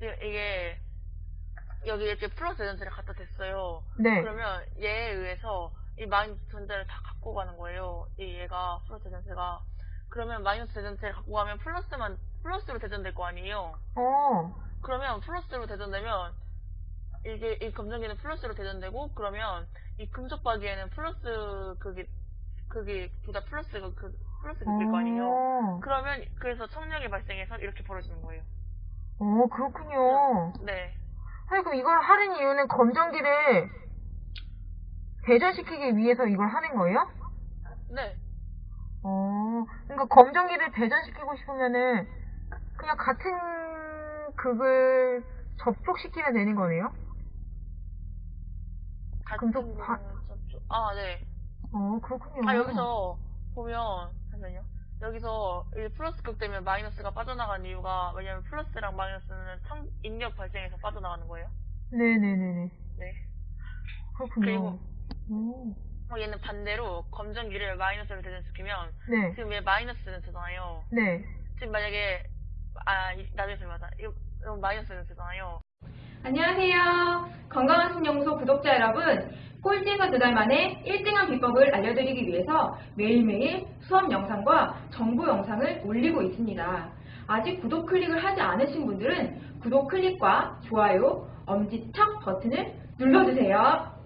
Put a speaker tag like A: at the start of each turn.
A: 이게 여기 이렇게 플러스 전체를 갖다 댔어요.
B: 네.
A: 그러면 얘에 의해서 이 마이너스 전체를 다 갖고 가는 거예요. 이 얘가 플러스 전체가. 그러면 마이너스 전체를 갖고 가면 플러스만 플러스로 대전될 거 아니에요.
B: 어.
A: 그러면 플러스로 대전되면 이게 이 검전기는 플러스로 대전되고 그러면 이 금속박에는 플러스 그게 그게 둘다 플러스가 그 플러스 느낄 거 아니에요.
B: 어.
A: 그러면 그래서 척력이 발생해서 이렇게 벌어지는 거예요.
B: 어, 그렇군요.
A: 네.
B: 아니, 그럼 이걸 하는 이유는 검정기를 배전시키기 위해서 이걸 하는 거예요?
A: 네.
B: 어, 그러니까 검정기를 배전시키고 싶으면은 그냥 같은 극을 접촉시키면 되는 거네요?
A: 같은
B: 금속 바-
A: 접촉- 아, 네.
B: 어, 그렇군요.
A: 아, 여기서 보면, 잠시만요. 여기서 이 플러스 극 되면 마이너스가 빠져나간 이유가, 왜냐면 플러스랑 마이너스는 청, 인력 발생해서 빠져나가는 거예요.
B: 네네네네.
A: 네.
B: 그렇군요.
A: 그리고-
B: 오.
A: 어, 얘는 반대로 검정기를 마이너스로 대전시키면,
B: 네.
A: 지금 얘 마이너스는 되잖아요.
B: 네.
A: 지금 만약에, 아, 이- 나중에 설명하자. 이거, 마이너스는 되잖아요.
C: 안녕하세요. 건강한 신연구소 구독자 여러분. 꼴찌가 두달 만에 1등한 비법을 알려드리기 위해서 매일매일 수업 영상과 정보 영상을 올리고 있습니다. 아직 구독 클릭을 하지 않으신 분들은 구독 클릭과 좋아요, 엄지척 버튼을 눌러주세요.